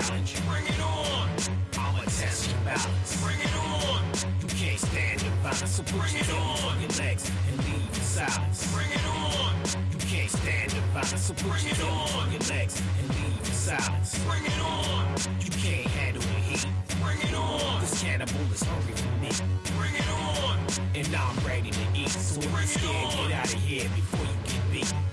challenge. Bring it on. I'ma test your balance. Bring it on. You can't stand the violence, so bring it on. Your legs and leave the silence. Bring it on. You can't stand the violence, so bring it on. Your legs and leave the silence. Bring it on. You can't handle the heat. Bring it on. This cannibal is hungry for me. Bring it on. And I'm ready to eat. So bring if you're scared, get out of here before you get beat.